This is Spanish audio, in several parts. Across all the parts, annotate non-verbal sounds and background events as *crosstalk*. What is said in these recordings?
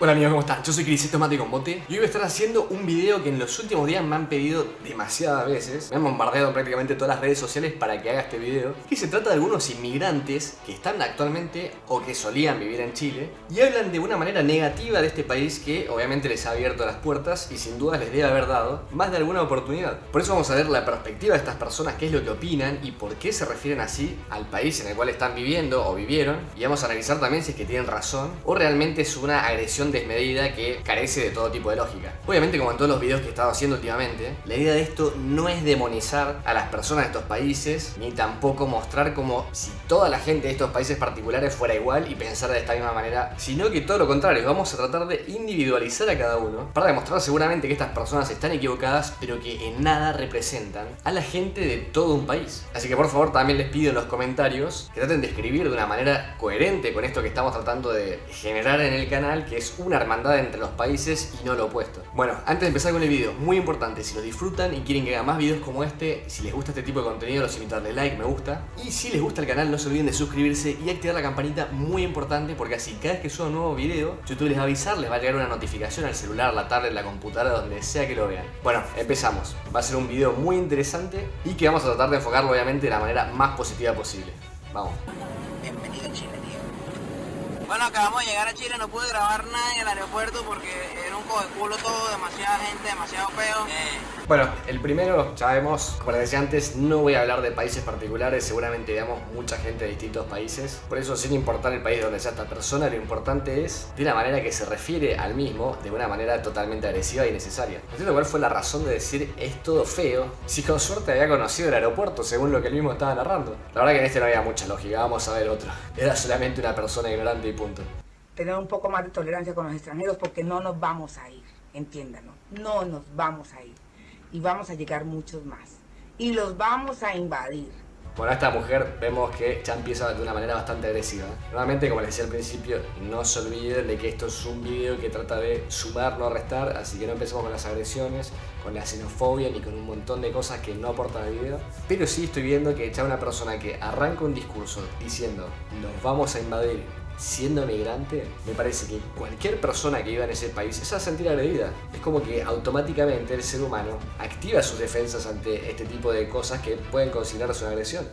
Hola amigos, ¿cómo están? Yo soy Cris, esto con Bote. Y hoy voy a estar haciendo un video que en los últimos días me han pedido demasiadas veces. Me han bombardeado prácticamente todas las redes sociales para que haga este video. Que se trata de algunos inmigrantes que están actualmente o que solían vivir en Chile Y hablan de una manera negativa de este país que obviamente les ha abierto las puertas y sin duda les debe haber dado más de alguna oportunidad. Por eso vamos a ver la perspectiva de estas personas, qué es lo que opinan y por qué se refieren así al país en el cual están viviendo o vivieron. Y vamos a analizar también si es que tienen razón o realmente es una agresión desmedida que carece de todo tipo de lógica. Obviamente como en todos los videos que he estado haciendo últimamente, la idea de esto no es demonizar a las personas de estos países, ni tampoco mostrar como si toda la gente de estos países particulares fuera igual y pensar de esta misma manera, sino que todo lo contrario, vamos a tratar de individualizar a cada uno para demostrar seguramente que estas personas están equivocadas, pero que en nada representan a la gente de todo un país. Así que por favor también les pido en los comentarios que traten de escribir de una manera coherente con esto que estamos tratando de generar en el canal, que es una hermandad entre los países y no lo opuesto. Bueno, antes de empezar con el video, muy importante, si lo disfrutan y quieren que haga más videos como este, si les gusta este tipo de contenido, los invito a darle like, me gusta. Y si les gusta el canal, no se olviden de suscribirse y activar la campanita, muy importante, porque así cada vez que suba un nuevo video, YouTube les va a avisar, les va a llegar una notificación al celular, la tablet, la computadora, donde sea que lo vean. Bueno, empezamos. Va a ser un video muy interesante y que vamos a tratar de enfocarlo obviamente de la manera más positiva posible. Vamos. Bienvenido a Chile. Bueno, acabamos de llegar a Chile, no pude grabar nada en el aeropuerto porque era un coge culo todo, demasiada gente, demasiado feo. Eh, bueno, el primero, sabemos, como les decía antes, no voy a hablar de países particulares, seguramente veamos mucha gente de distintos países. Por eso, sin importar el país donde sea esta persona, lo importante es de la manera que se refiere al mismo, de una manera totalmente agresiva y necesaria. No entiendo cuál fue la razón de decir es todo feo, si con suerte había conocido el aeropuerto, según lo que él mismo estaba narrando. La verdad que en este no había mucha lógica, vamos a ver otro. Era solamente una persona ignorante y punto. Tener un poco más de tolerancia con los extranjeros porque no nos vamos a ir, entiéndanlo, no nos vamos a ir. Y vamos a llegar muchos más. Y los vamos a invadir. Bueno, esta mujer vemos que ya empieza de una manera bastante agresiva. Nuevamente, como les decía al principio, no se olviden de que esto es un video que trata de sumar, no restar, así que no empecemos con las agresiones, con la xenofobia ni con un montón de cosas que no aportan al video. Pero sí estoy viendo que ya una persona que arranca un discurso diciendo nos vamos a invadir siendo migrante, me parece que cualquier persona que viva en ese país se va a sentir agredida. Es como que automáticamente el ser humano activa sus defensas ante este tipo de cosas que pueden considerarse una agresión.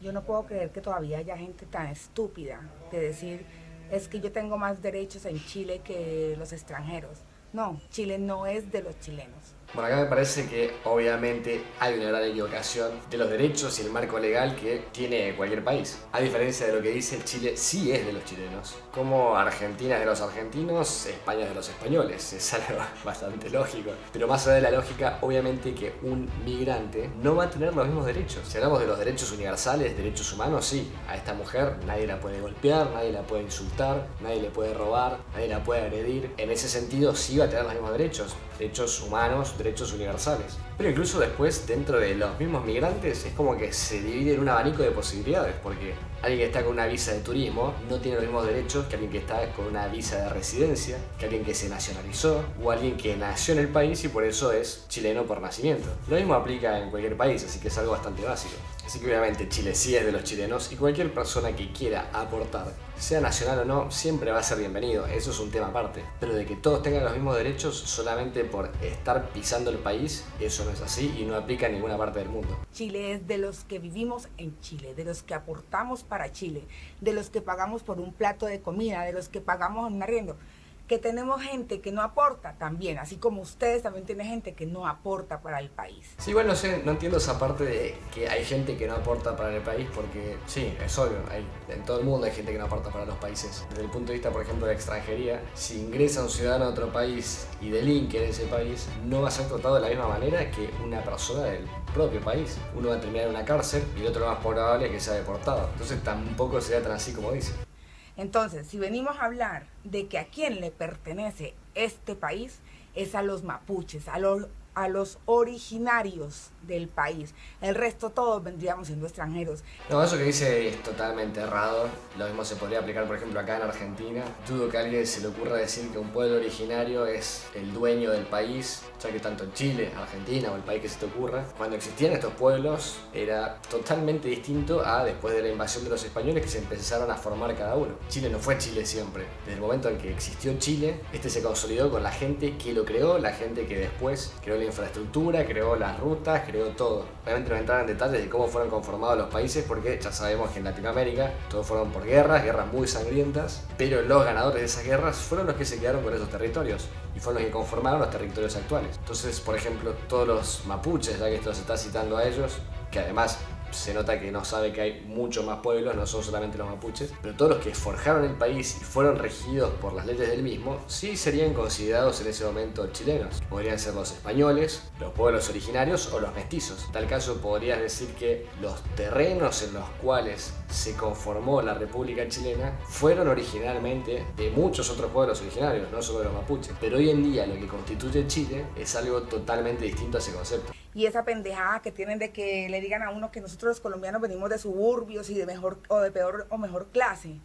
Yo no puedo creer que todavía haya gente tan estúpida de decir es que yo tengo más derechos en Chile que los extranjeros. No, Chile no es de los chilenos. Bueno, acá me parece que obviamente hay una gran equivocación de los derechos y el marco legal que tiene cualquier país. A diferencia de lo que dice, Chile sí es de los chilenos. Como Argentina es de los argentinos, España es de los españoles. *laughs* Es algo bastante lógico. Pero más allá de la lógica, obviamente que un migrante no va a tener los mismos derechos. Si hablamos de los derechos universales, derechos humanos, sí. A esta mujer nadie la puede golpear, nadie la puede insultar, nadie le puede robar, nadie la puede agredir. En ese sentido sí va a tener los mismos derechos. Derechos humanos, derechos universales. Pero incluso después, dentro de los mismos migrantes, es como que se divide en un abanico de posibilidades, porque alguien que está con una visa de turismo no tiene los mismos derechos que alguien que está con una visa de residencia, que alguien que se nacionalizó, o alguien que nació en el país y por eso es chileno por nacimiento. Lo mismo aplica en cualquier país, así que es algo bastante básico. Así que obviamente Chile sí es de los chilenos y cualquier persona que quiera aportar, sea nacional o no, siempre va a ser bienvenido, eso es un tema aparte. Pero de que todos tengan los mismos derechos solamente por estar pisando el país, eso no es así y no aplica en ninguna parte del mundo. Chile es de los que vivimos en Chile, de los que aportamos para Chile, de los que pagamos por un plato de comida, de los que pagamos un arriendo que tenemos gente que no aporta también, así como ustedes también tienen gente que no aporta para el país. Sí, bueno, no sé, no entiendo esa parte de que hay gente que no aporta para el país porque sí, es obvio, en todo el mundo hay gente que no aporta para los países. Desde el punto de vista, por ejemplo, de la extranjería, si ingresa un ciudadano a otro país y delinque en ese país, no va a ser tratado de la misma manera que una persona del propio país. Uno va a terminar en una cárcel y el otro lo más probable es que sea deportado. Entonces tampoco sería tan así como dice. Entonces, si venimos a hablar de que a quién le pertenece este país, es a los mapuches, a los, a los originarios del país. El resto todos vendríamos siendo extranjeros. No, eso que dice es totalmente errado. Lo mismo se podría aplicar, por ejemplo, acá en Argentina. Dudo que a alguien se le ocurra decir que un pueblo originario es el dueño del país, ya que tanto Chile, Argentina o el país que se te ocurra, cuando existían estos pueblos era totalmente distinto a después de la invasión de los españoles que se empezaron a formar cada uno. Chile no fue Chile siempre. Desde el momento en que existió Chile, este se consolidó con la gente que lo creó, la gente que después creó la infraestructura, creó las rutas, creó todo. Obviamente no entrar en detalles de cómo fueron conformados los países porque ya sabemos que en Latinoamérica todos fueron por guerras, guerras muy sangrientas, pero los ganadores de esas guerras fueron los que se quedaron con esos territorios y fueron los que conformaron los territorios actuales. Entonces, por ejemplo, todos los mapuches, ya que esto se está citando a ellos, que además se nota que no sabe que hay muchos más pueblos, no son solamente los mapuches, pero todos los que forjaron el país y fueron regidos por las leyes del mismo, sí serían considerados en ese momento chilenos. Podrían ser los españoles, los pueblos originarios o los mestizos. En tal caso podrías decir que los terrenos en los cuales se conformó la República Chilena fueron originalmente de muchos otros pueblos originarios, no solo de los mapuches. Pero hoy en día lo que constituye Chile es algo totalmente distinto a ese concepto y esa pendejada que tienen de que le digan a uno que nosotros los colombianos venimos de suburbios y de mejor o de peor o mejor clase.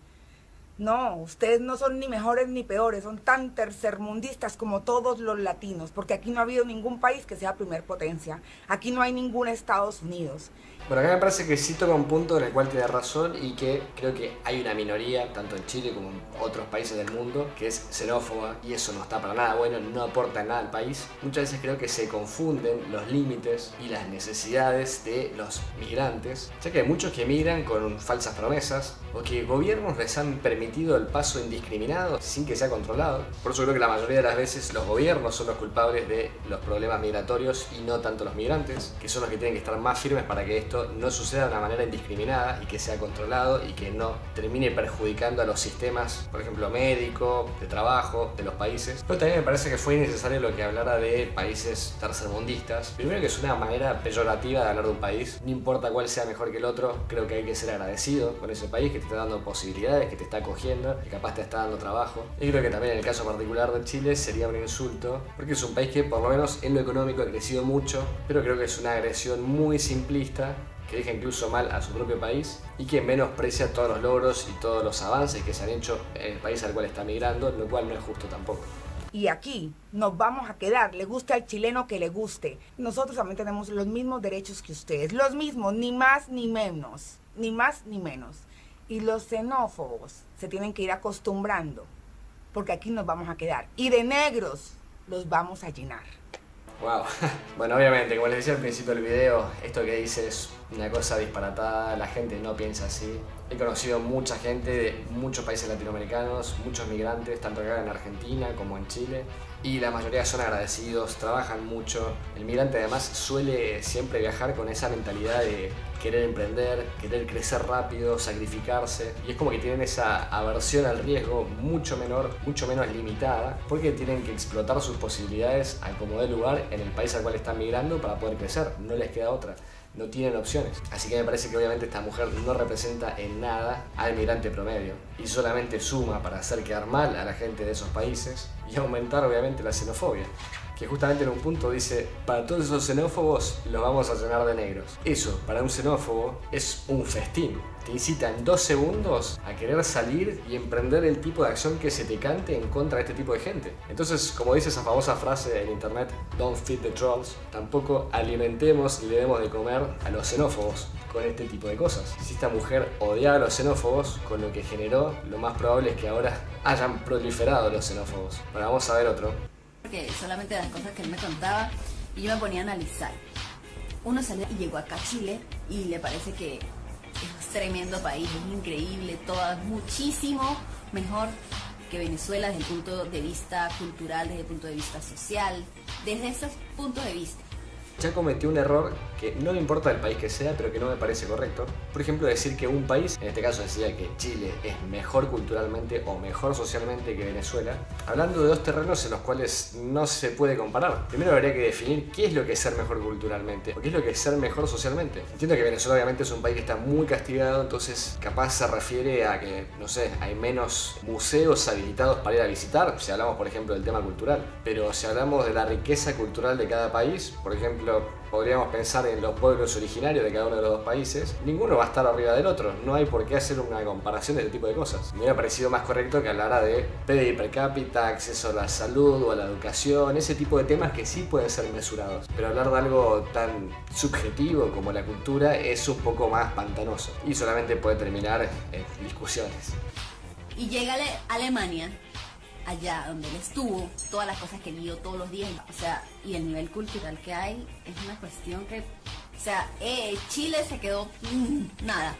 No, ustedes no son ni mejores ni peores, son tan tercermundistas como todos los latinos, porque aquí no ha habido ningún país que sea primer potencia, aquí no hay ningún Estados Unidos. Bueno, acá me parece que sí toca un punto en el cual tiene razón y que creo que hay una minoría, tanto en Chile como en otros países del mundo, que es xenófoba y eso no está para nada bueno, no aporta nada al país. Muchas veces creo que se confunden los límites y las necesidades de los migrantes, ya que hay muchos que migran con falsas promesas o que gobiernos les han permitido el paso indiscriminado sin que sea controlado. Por eso creo que la mayoría de las veces los gobiernos son los culpables de los problemas migratorios y no tanto los migrantes, que son los que tienen que estar más firmes para que esto no suceda de una manera indiscriminada y que sea controlado y que no termine perjudicando a los sistemas, por ejemplo, médico, de trabajo, de los países. Pero también me parece que fue innecesario lo que hablara de países tercermundistas. Primero que es una manera peyorativa de hablar de un país, no importa cuál sea mejor que el otro, creo que hay que ser agradecido con ese país que te está dando posibilidades, que te está acogiendo, que capaz te está dando trabajo. Y creo que también en el caso particular de Chile sería un insulto, porque es un país que por lo menos en lo económico ha crecido mucho, pero creo que es una agresión muy simplista que deja incluso mal a su propio país y que menosprecia todos los logros y todos los avances que se han hecho en el país al cual está migrando, lo cual no es justo tampoco. Y aquí nos vamos a quedar, le guste al chileno que le guste. Nosotros también tenemos los mismos derechos que ustedes, los mismos, ni más ni menos, ni más ni menos. Y los xenófobos se tienen que ir acostumbrando, porque aquí nos vamos a quedar. Y de negros los vamos a llenar. Wow. *laughs* Bueno, obviamente, como les decía al principio del video, esto que dice es una cosa disparatada, la gente no piensa así. He conocido mucha gente de muchos países latinoamericanos, muchos migrantes, tanto acá en Argentina como en Chile, y la mayoría son agradecidos, trabajan mucho. El migrante además suele siempre viajar con esa mentalidad de querer emprender, querer crecer rápido, sacrificarse, y es como que tienen esa aversión al riesgo mucho menor, mucho menos limitada, porque tienen que explotar sus posibilidades al como dé lugar en el país al cual están migrando para poder crecer, no les queda otra no tienen opciones. Así que me parece que obviamente esta mujer no representa en nada al migrante promedio y solamente suma para hacer quedar mal a la gente de esos países y aumentar obviamente la xenofobia. Que justamente en un punto dice, para todos esos xenófobos los vamos a llenar de negros. Eso, para un xenófobo, es un festín te incita en dos segundos a querer salir y emprender el tipo de acción que se te cante en contra de este tipo de gente. Entonces, como dice esa famosa frase en internet, don't feed the trolls, tampoco alimentemos y le demos de comer a los xenófobos con este tipo de cosas. Si esta mujer odiaba a los xenófobos, con lo que generó, lo más probable es que ahora hayan proliferado los xenófobos. Bueno, vamos a ver otro. Porque solamente las cosas que él me contaba y yo me ponía a analizar. Uno salió y llegó acá a Chile y le parece que es tremendo país, es increíble, todo es muchísimo mejor que Venezuela desde el punto de vista cultural, desde el punto de vista social, desde esos puntos de vista. Ya cometió un error que no me importa el país que sea, pero que no me parece correcto. Por ejemplo, decir que un país, en este caso decía que Chile es mejor culturalmente o mejor socialmente que Venezuela, hablando de dos terrenos en los cuales no se puede comparar. Primero habría que definir qué es lo que es ser mejor culturalmente o qué es lo que es ser mejor socialmente. Entiendo que Venezuela obviamente es un país que está muy castigado, entonces capaz se refiere a que, no sé, hay menos museos habilitados para ir a visitar, si hablamos por ejemplo del tema cultural. Pero si hablamos de la riqueza cultural de cada país, por ejemplo, podríamos pensar en los pueblos originarios de cada uno de los dos países, ninguno va a estar arriba del otro. No hay por qué hacer una comparación de este tipo de cosas. Me hubiera parecido más correcto que hablara de PDI per cápita, acceso a la salud o a la educación, ese tipo de temas que sí pueden ser mesurados. Pero hablar de algo tan subjetivo como la cultura es un poco más pantanoso y solamente puede terminar en discusiones. Y llega Alemania allá donde él estuvo, todas las cosas que vio todos los días, o sea, y el nivel cultural que hay es una cuestión que, o sea, eh, Chile se quedó mm, nada,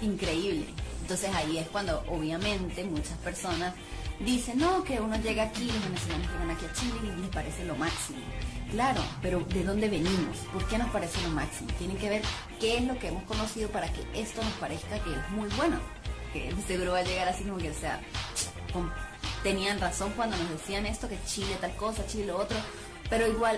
increíble. Entonces ahí es cuando obviamente muchas personas dicen, no, que uno llega aquí, los venezolanos llegan aquí a Chile y les parece lo máximo. Claro, pero ¿de dónde venimos? ¿Por qué nos parece lo máximo? Tienen que ver qué es lo que hemos conocido para que esto nos parezca que es muy bueno. Que seguro va a llegar así como que, sea, tenían razón cuando nos decían esto, que Chile tal cosa, Chile lo otro, pero igual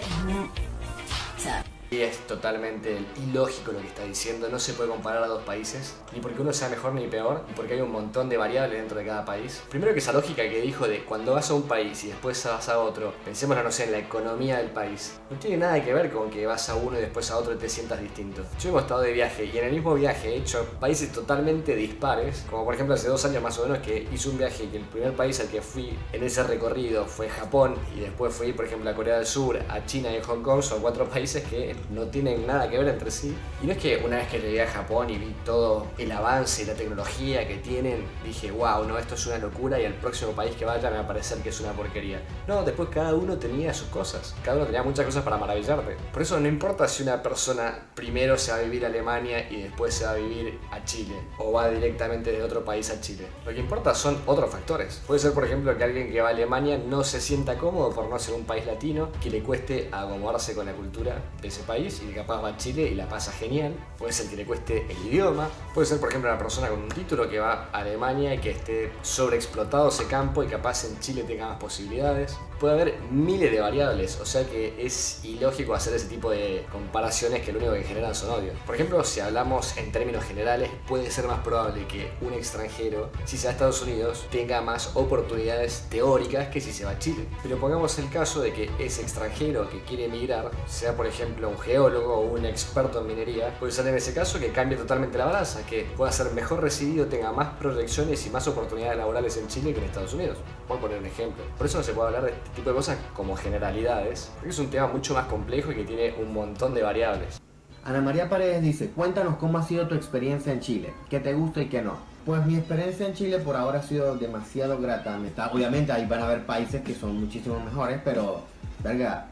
O sea, y es totalmente ilógico lo que está diciendo, no se puede comparar a dos países, ni porque uno sea mejor ni peor, ni porque hay un montón de variables dentro de cada país. Primero que esa lógica que dijo de cuando vas a un país y después vas a otro, pensemos, no sé, en la economía del país, no tiene nada que ver con que vas a uno y después a otro y te sientas distinto. Yo hemos estado de viaje y en el mismo viaje he hecho países totalmente dispares, como por ejemplo hace dos años más o menos que hice un viaje y el primer país al que fui en ese recorrido fue Japón y después fui por ejemplo a Corea del Sur, a China y a Hong Kong, son cuatro países que no tienen nada que ver entre sí. Y no es que una vez que llegué a Japón y vi todo el avance y la tecnología que tienen, dije, wow, no, esto es una locura y el próximo país que vaya me va a parecer que es una porquería. No, después cada uno tenía sus cosas, cada uno tenía muchas cosas para maravillarte. Por eso no importa si una persona primero se va a vivir a Alemania y después se va a vivir a Chile, o va directamente de otro país a Chile. Lo que importa son otros factores. Puede ser, por ejemplo, que alguien que va a Alemania no se sienta cómodo por no ser un país latino, que le cueste acomodarse con la cultura de ese país y capaz va a Chile y la pasa genial. Puede ser que le cueste el idioma. Puede ser, por ejemplo, una persona con un título que va a Alemania y que esté sobreexplotado ese campo y capaz en Chile tenga más posibilidades. Puede haber miles de variables, o sea que es ilógico hacer ese tipo de comparaciones que lo único que generan son odio. Por ejemplo, si hablamos en términos generales, puede ser más probable que un extranjero, si se va a Estados Unidos, tenga más oportunidades teóricas que si se va a Chile. Pero pongamos el caso de que ese extranjero que quiere emigrar, sea por ejemplo un geólogo o un experto en minería, puede ser en ese caso que cambie totalmente la balanza, que pueda ser mejor recibido, tenga más proyecciones y más oportunidades laborales en Chile que en Estados Unidos. Por poner un ejemplo. Por eso no se puede hablar de este tipo de cosas como generalidades, porque es un tema mucho más complejo y que tiene un montón de variables. Ana María Paredes dice, cuéntanos cómo ha sido tu experiencia en Chile, qué te gusta y qué no. Pues mi experiencia en Chile por ahora ha sido demasiado grata. Obviamente ahí van a haber países que son muchísimo mejores, pero, verga,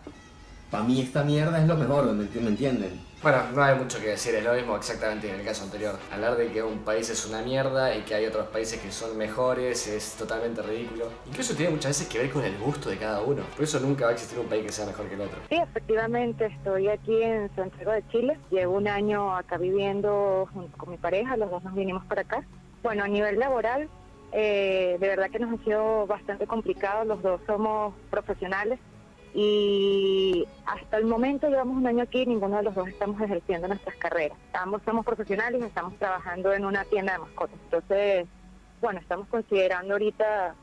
para mí esta mierda es lo mejor, ¿me entienden? Bueno, no hay mucho que decir, es lo mismo exactamente en el caso anterior. Hablar de que un país es una mierda y que hay otros países que son mejores es totalmente ridículo. Incluso tiene muchas veces que ver con el gusto de cada uno. Por eso nunca va a existir un país que sea mejor que el otro. Sí, efectivamente, estoy aquí en Santiago de Chile. Llevo un año acá viviendo junto con mi pareja, los dos nos vinimos para acá. Bueno, a nivel laboral, eh, de verdad que nos ha sido bastante complicado. Los dos somos profesionales y hasta el momento llevamos un año aquí y ninguno de los dos estamos ejerciendo nuestras carreras. Ambos somos profesionales y estamos trabajando en una tienda de mascotas. Entonces, bueno, estamos considerando ahorita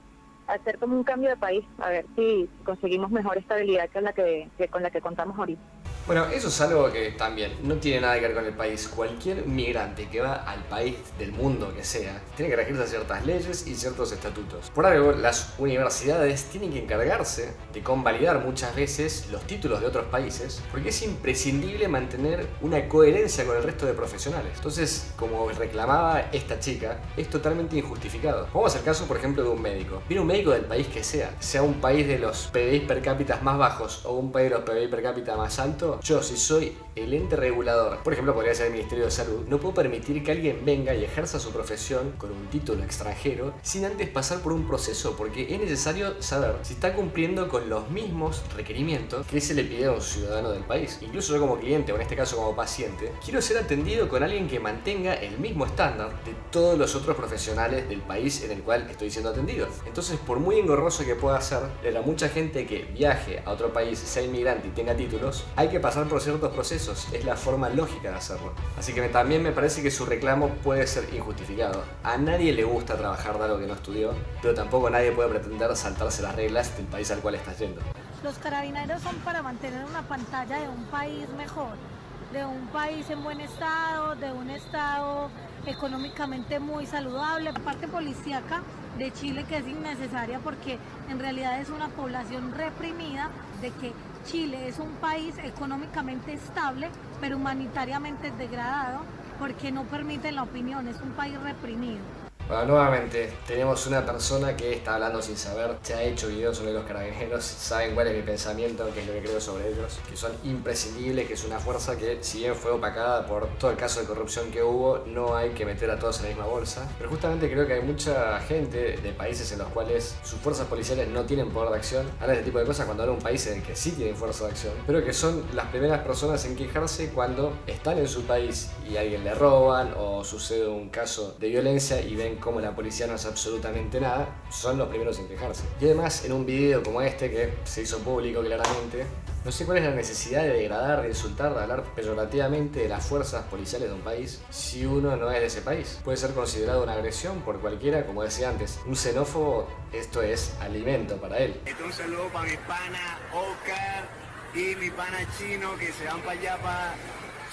hacer como un cambio de país, a ver si conseguimos mejor estabilidad que, la que con la que contamos ahorita. Bueno, eso es algo que también no tiene nada que ver con el país. Cualquier migrante que va al país del mundo que sea, tiene que regirse a ciertas leyes y ciertos estatutos. Por algo, las universidades tienen que encargarse de convalidar muchas veces los títulos de otros países, porque es imprescindible mantener una coherencia con el resto de profesionales. Entonces, como reclamaba esta chica, es totalmente injustificado. Vamos al caso, por ejemplo, de un médico. Viene un médico del país que sea, sea un país de los PBI per cápita más bajos o un país de los PBI per cápita más altos, yo si soy el ente regulador, por ejemplo podría ser el Ministerio de Salud, no puede permitir que alguien venga y ejerza su profesión con un título extranjero sin antes pasar por un proceso porque es necesario saber si está cumpliendo con los mismos requerimientos que se le pide a un ciudadano del país. Incluso yo como cliente o en este caso como paciente, quiero ser atendido con alguien que mantenga el mismo estándar de todos los otros profesionales del país en el cual estoy siendo atendido. Entonces por muy engorroso que pueda ser, para mucha gente que viaje a otro país, sea inmigrante y tenga títulos, hay que pasar por ciertos procesos, es la forma lógica de hacerlo. Así que también me parece que su reclamo puede ser injustificado. A nadie le gusta trabajar de algo que no estudió, pero tampoco nadie puede pretender saltarse las reglas del país al cual está yendo. Los carabineros son para mantener una pantalla de un país mejor, de un país en buen estado, de un estado económicamente muy saludable. La parte policíaca de Chile que es innecesaria porque en realidad es una población reprimida de que Chile es un país económicamente estable, pero humanitariamente degradado porque no permite la opinión, es un país reprimido. Bueno, nuevamente, tenemos una persona que está hablando sin saber, se ha hecho videos sobre los carabineros, saben cuál es mi pensamiento, qué es lo que creo sobre ellos, que son imprescindibles, que es una fuerza que, si bien fue opacada por todo el caso de corrupción que hubo, no hay que meter a todos en la misma bolsa. Pero justamente creo que hay mucha gente de países en los cuales sus fuerzas policiales no tienen poder de acción, habla de este tipo de cosas cuando habla un país en el que sí tienen fuerza de acción, pero que son las primeras personas en quejarse cuando están en su país y a alguien le roban o sucede un caso de violencia y ven como la policía no hace absolutamente nada, son los primeros en quejarse. Y además, en un video como este, que se hizo público claramente, no sé cuál es la necesidad de degradar, de insultar, de hablar peyorativamente de las fuerzas policiales de un país si uno no es de ese país. Puede ser considerado una agresión por cualquiera, como decía antes. Un xenófobo, esto es alimento para él. Entonces un saludo para mi pana Oscar y mi pana chino que se van para allá, para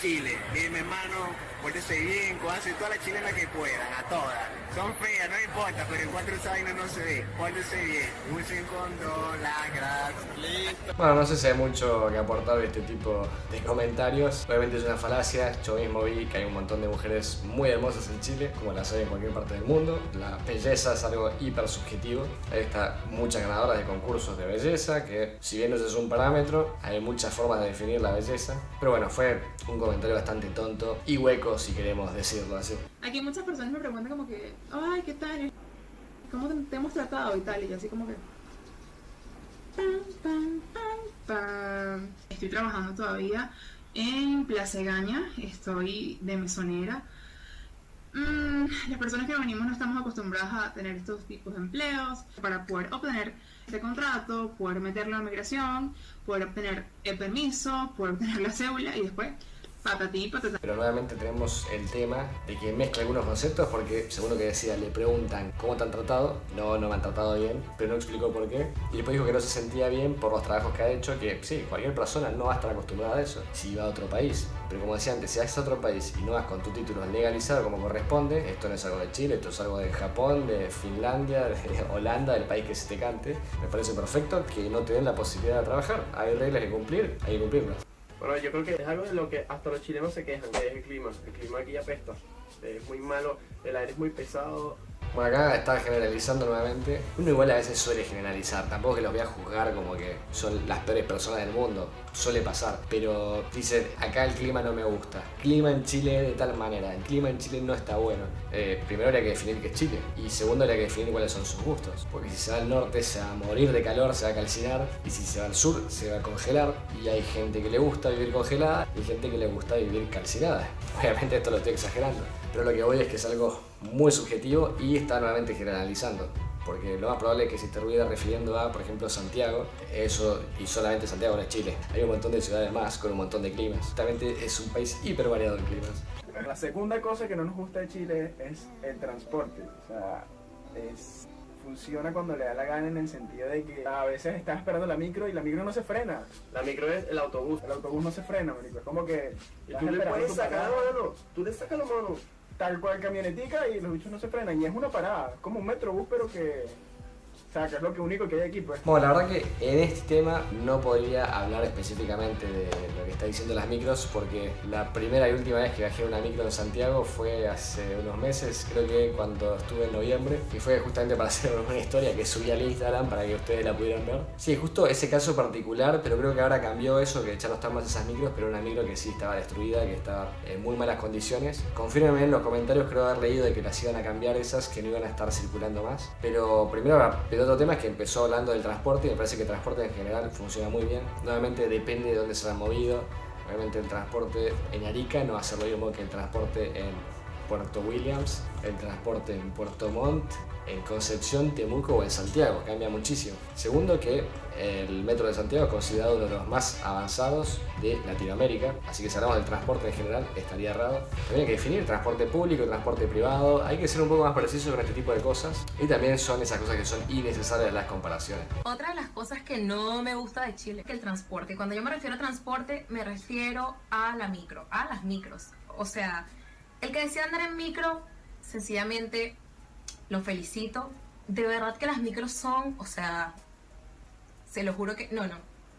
Chile. Y mi hermano, pórtese bien, cójanse todas las chilenas que puedan, a todas. Son feas, no importa, pero en cuatro años no se ve. Pórtese bien. Usen condón, las gracias. Listo. Bueno, no sé si hay mucho que aportar de este tipo de comentarios. Obviamente es una falacia. Yo mismo vi que hay un montón de mujeres muy hermosas en Chile, como las hay en cualquier parte del mundo. La belleza es algo hiper subjetivo. Hay está muchas ganadoras de concursos de belleza, que si bien no es un parámetro, hay muchas formas de definir la belleza. Pero bueno, fue un comentario bastante tonto y hueco, si queremos decirlo así. Aquí muchas personas me preguntan como que, ay, ¿qué tal? ¿Cómo te, hemos tratado y tal? Y yo así como que... Estoy trabajando todavía en Plaza Gaña, estoy de mesonera. Mm, las personas que venimos no estamos acostumbradas a tener estos tipos de empleos para poder obtener este contrato, poder meterlo a migración, poder obtener el permiso, poder obtener la cédula y después Pero nuevamente tenemos el tema de que mezcla algunos conceptos porque, según lo que decía, le preguntan cómo te han tratado. No, no me han tratado bien, pero no explicó por qué. Y después dijo que no se sentía bien por los trabajos que ha hecho, que sí, cualquier persona no va a estar acostumbrada a eso si va a otro país. Pero como decía antes, si vas a otro país y no vas con tu título legalizado como corresponde, esto no es algo de Chile, esto es algo de Japón, de Finlandia, *laughs* de Holanda, del país que se te cante, me parece perfecto que no te den la posibilidad de trabajar. Hay reglas que cumplir, hay que cumplirlas. Bueno, yo creo que es algo de lo que hasta los chilenos se quejan, que es el clima. El clima aquí apesta. Es muy malo, el aire es muy pesado. Bueno, acá está generalizando nuevamente. Uno igual a veces suele generalizar, tampoco que los voy a juzgar como que son las peores personas del mundo, suele pasar. Pero dicen, acá el clima no me gusta. Clima en Chile de tal manera, el clima en Chile no está bueno. Eh, primero habría que definir qué es Chile y segundo habría que definir cuáles son sus gustos. Porque si se va al norte se va a morir de calor, se va a calcinar y si se va al sur se va a congelar. Y hay gente que le gusta vivir congelada y gente que le gusta vivir calcinada. *laughs* Obviamente esto lo estoy exagerando, pero lo que voy es que es algo muy subjetivo y está nuevamente generalizando. Porque lo más probable es que se estuviera refiriendo a, por ejemplo, Santiago, eso y solamente Santiago no es Chile. Hay un montón de ciudades más con un montón de climas. Justamente es un país hiper variado en climas. La segunda cosa que no nos gusta de Chile es el transporte. O sea, es, funciona cuando le da la gana en el sentido de que a veces estás esperando la micro y la micro no se frena. La micro es el autobús. El autobús no se frena, marico. Es como que Y tú le puedes sacar, parada, mano. Tú le sacas la mano. Tal cual camionetica y los bichos no se frenan. Y es una parada, como un metrobús, pero que O sea, que es único que hay aquí, pues. Bueno, la verdad que en este tema no podría hablar específicamente de lo que está diciendo las micros porque la primera y última vez que en una micro en Santiago fue hace unos meses, creo que cuando estuve en noviembre y fue justamente para *laughs* hacer una historia que subí al Instagram para que ustedes la pudieran ver. Sí, justo ese caso particular, pero creo que ahora cambió eso, que ya no están más esas micros, pero una micro que sí estaba destruida, que estaba en muy malas condiciones. Confírmenme en los comentarios, creo haber leído de que las iban a cambiar esas, que no iban a estar circulando más. Pero primero el otro tema es que empezó hablando del transporte y me parece que el transporte en general funciona muy bien. Nuevamente depende de dónde se han movido. Obviamente el transporte en Arica no va a ser lo mismo que el transporte en Puerto Williams, el transporte en Puerto Montt, en Concepción, Temuco o en Santiago, cambia muchísimo. Segundo que el metro de Santiago es considerado uno de los más avanzados de Latinoamérica, así que si hablamos del transporte en general estaría errado. También hay que definir transporte público, transporte privado, hay que ser un poco más preciso con este tipo de cosas y también son esas cosas que son innecesarias las comparaciones. Otra de las cosas que no me gusta de Chile es que el transporte, cuando yo me refiero a transporte me refiero a la micro, a las micros, o sea, el que decía andar en micro, sencillamente lo felicito. De verdad que las micros son, o sea, se lo juro que, no, no,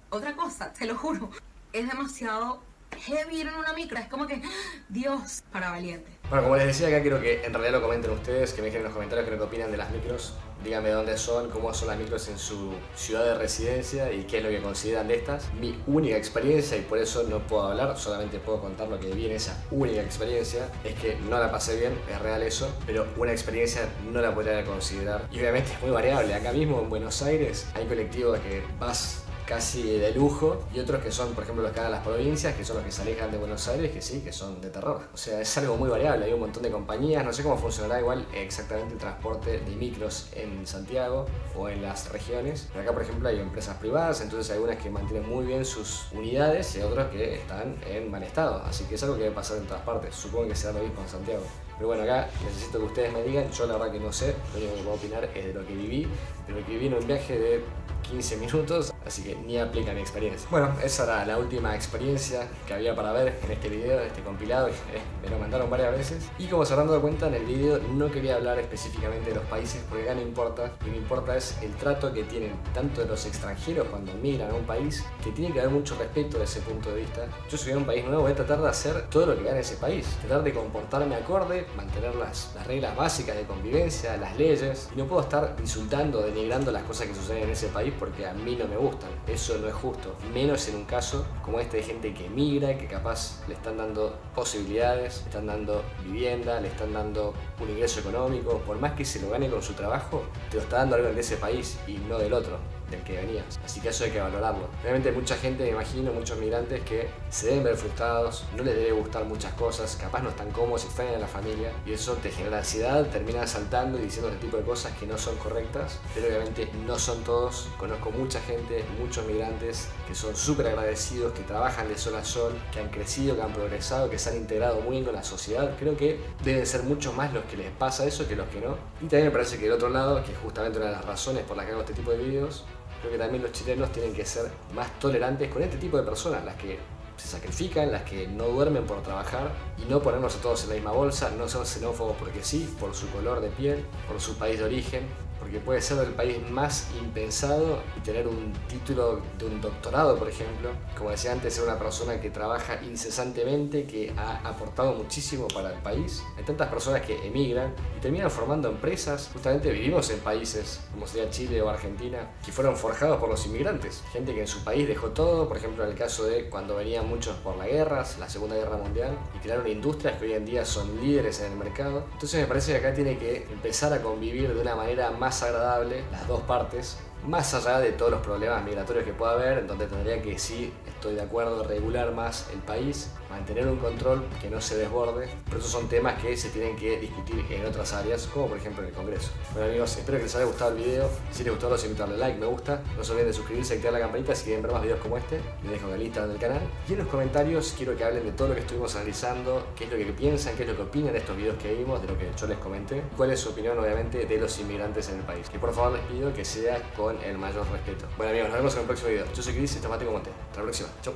otra cosa, te lo juro, es demasiado heavy en una micro, es como que, Dios, para valiente. Bueno, como les decía acá, quiero que en realidad lo comenten ustedes, que me dejen en los comentarios qué opinan de las micros. Díganme dónde son, cómo son las micros en su ciudad de residencia y qué es lo que consideran de estas. Mi única experiencia, y por eso no puedo hablar, solamente puedo contar lo que vi en esa única experiencia, es que no la pasé bien, es real eso, pero una experiencia no la podría considerar. Y obviamente es muy variable. Acá mismo en Buenos Aires hay colectivos que vas casi de lujo y otros que son, por ejemplo, los que van a las provincias, que son los que se alejan de Buenos Aires, que sí, que son de terror. O sea, es algo muy variable, hay un montón de compañías, no sé cómo funcionará igual exactamente el transporte de micros en Santiago o en las regiones. Pero acá, por ejemplo, hay empresas privadas, entonces hay algunas que mantienen muy bien sus unidades y otras que están en mal estado. Así que es algo que debe pasar en todas partes. Supongo que será lo mismo en Santiago. Pero bueno, acá necesito que ustedes me digan, yo la verdad que no sé, lo único que puedo opinar es de lo que viví, de lo que viví en un viaje de 15 minutos, así que ni aplica mi experiencia. Bueno, esa era la última experiencia que había para ver en este video, en este compilado, eh, me lo mandaron varias veces. Y como se habrán dado cuenta, en el video no quería hablar específicamente de los países, porque acá no importa, lo que me importa es el trato que tienen tanto de los extranjeros cuando migran a un país, que tiene que haber mucho respeto de ese punto de vista. Yo soy de un país nuevo, voy a tratar de hacer todo lo que vea en ese país, tratar de comportarme acorde, mantener las, las reglas básicas de convivencia, las leyes, y no puedo estar insultando, denigrando las cosas que suceden en ese país porque a mí no me gustan. Eso no es justo, menos en un caso como este de gente que emigra, que capaz le están dando posibilidades, le están dando vivienda, le están dando un ingreso económico, por más que se lo gane con su trabajo, te lo está dando algo de ese país y no del otro del que venías. Así que eso hay que valorarlo. Realmente mucha gente, me imagino, muchos migrantes que se deben ver frustrados, no les debe gustar muchas cosas, capaz no están cómodos, extrañan a la familia y eso te genera ansiedad, terminas saltando y diciendo este tipo de cosas que no son correctas, pero obviamente no son todos. Conozco mucha gente, muchos migrantes que son súper agradecidos, que trabajan de sol a sol, que han crecido, que han progresado, que se han integrado muy bien con la sociedad. Creo que deben ser muchos más los que les pasa eso que los que no. Y también me parece que el otro lado, que es justamente una de las razones por las que hago este tipo de videos, creo que también los chilenos tienen que ser más tolerantes con este tipo de personas, las que se sacrifican, las que no duermen por trabajar y no ponernos a todos en la misma bolsa, no son xenófobos porque sí, por su color de piel, por su país de origen, porque puede ser el país más impensado y tener un título de un doctorado, por ejemplo. Como decía antes, ser una persona que trabaja incesantemente, que ha aportado muchísimo para el país. Hay tantas personas que emigran y terminan formando empresas. Justamente vivimos en países como sería Chile o Argentina, que fueron forjados por los inmigrantes. Gente que en su país dejó todo, por ejemplo en el caso de cuando venían muchos por las guerras, la Segunda Guerra Mundial, y crearon industrias que hoy en día son líderes en el mercado. Entonces me parece que acá tiene que empezar a convivir de una manera más agradable las dos partes, más allá de todos los problemas migratorios que pueda haber, en donde tendría que, sí, estoy de acuerdo, regular más el país, mantener un control que no se desborde, pero esos son temas que se tienen que discutir en otras áreas, como por ejemplo en el Congreso. Bueno amigos, espero que les haya gustado el video, si les gustó los invito a darle like, me gusta, no se olviden de suscribirse y activar la campanita si quieren ver más videos como este, les dejo el Instagram del canal, y en los comentarios quiero que hablen de todo lo que estuvimos analizando, qué es lo que piensan, qué es lo que opinan de estos videos que vimos, de lo que yo les comenté, cuál es su opinión obviamente de los inmigrantes en el país, que por favor les pido que sea con el mayor respeto. Bueno amigos, nos vemos en el próximo video. Yo soy Chris y este Mate Monte. Hasta la próxima. Chau.